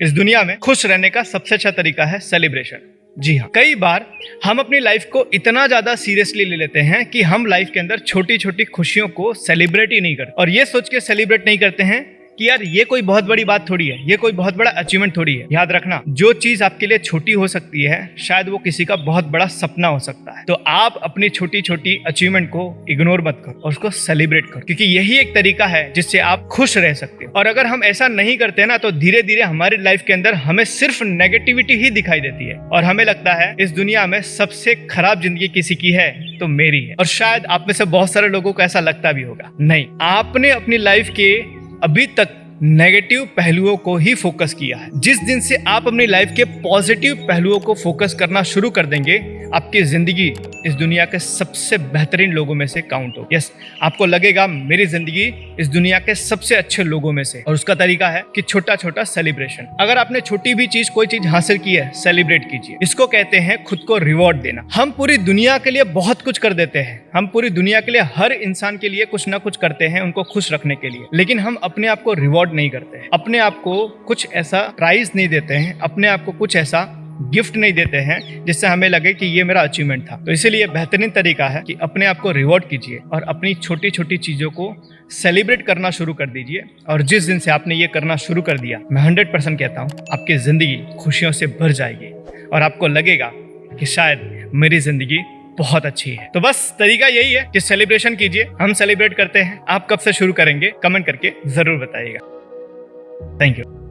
इस दुनिया में खुश रहने का सबसे अच्छा तरीका है सेलिब्रेशन जी हाँ। कई बार हम अपनी लाइफ को इतना ज़्यादा सीरियसली ले लेते हैं कि हम लाइफ के अंदर छोटी छोटी खुशियों को सेलिब्रेट ही नहीं करते। और ये सोच के सेलिब्रेट नहीं करते हैं कि यार ये कोई बहुत बड़ी बात थोड़ी है, ये कोई बहुत बड़ा अचीवमेंट थोड़ी है। याद रखना, जो चीज़ आपके लिए छोटी हो सकती है, शायद वो किसी का बहुत बड़ा सपना हो सकता है। तो आप अपनी छोटी छोटी अचीवमेंट को इग्नोर मत करो और उसको सेलिब्रेट करो, क्योंकि यही एक तरीका है जिससे आप खुश रह सकते हो। और अगर हम ऐसा नहीं करते ना तो धीरे धीरे हमारी लाइफ के अंदर हमें सिर्फ़ नेगेटिविटी ही दिखाई देती है। और हमें लगता है, इस दुनिया में सबसे खराब ज़िंदगी किसी की है तो मेरी है। और शायद आप में से बहुत सारे लोगों को ऐसा लगता भी होगा। नहीं, आपने अपनी लाइफ के अभी तक नेगेटिव पहलुओं को ही फोकस किया है। जिस दिन से आप अपनी लाइफ के पॉजिटिव पहलुओं को फोकस करना शुरू कर देंगे आपकी ज़िंदगी इस दुनिया के सबसे बेहतरीन लोगों में से काउंट हो। यस आपको लगेगा मेरी ज़िंदगी इस दुनिया के सबसे अच्छे लोगों में से। और उसका तरीका है कि छोटा छोटा सेलिब्रेशन अगर आपने छोटी भी चीज़, कोई चीज़ हासिल की है सेलिब्रेट कीजिए। इसको कहते हैं खुद को रिवॉर्ड देना। हम पूरी दुनिया के लिए बहुत कुछ कर देते हैं। हम पूरी दुनिया के लिए हर इंसान के लिए कुछ ना कुछ करते हैं उनको खुश रखने के लिए। लेकिन हम अपने आप को रिवॉर्ड नहीं करते अपने आप को कुछ ऐसा प्राइज नहीं देते हैं। अपने आप को कुछ ऐसा गिफ्ट नहीं देते हैं, जिससे हमें लगे कि ये मेरा अचीवमेंट था। तो इसीलिए बेहतरीन तरीका है कि अपने आप को रिवॉर्ड कीजिए और अपनी छोटी छोटी चीज़ों को सेलिब्रेट करना शुरू कर दीजिए। और जिस दिन से आपने ये करना शुरू कर दिया, मैं हंड्रेड परसेंट कहता हूँ, आपकी ज़िंदगी खुशियों से भर जाएगी। और आपको लगेगा कि शायद मेरी ज़िंदगी बहुत अच्छी है। तो बस तरीका यही है कि सेलिब्रेशन कीजिए। हम सेलिब्रेट करते हैं। आप कब से शुरू करेंगे? कमेंट करके ज़रूर बताइएगा। Thank you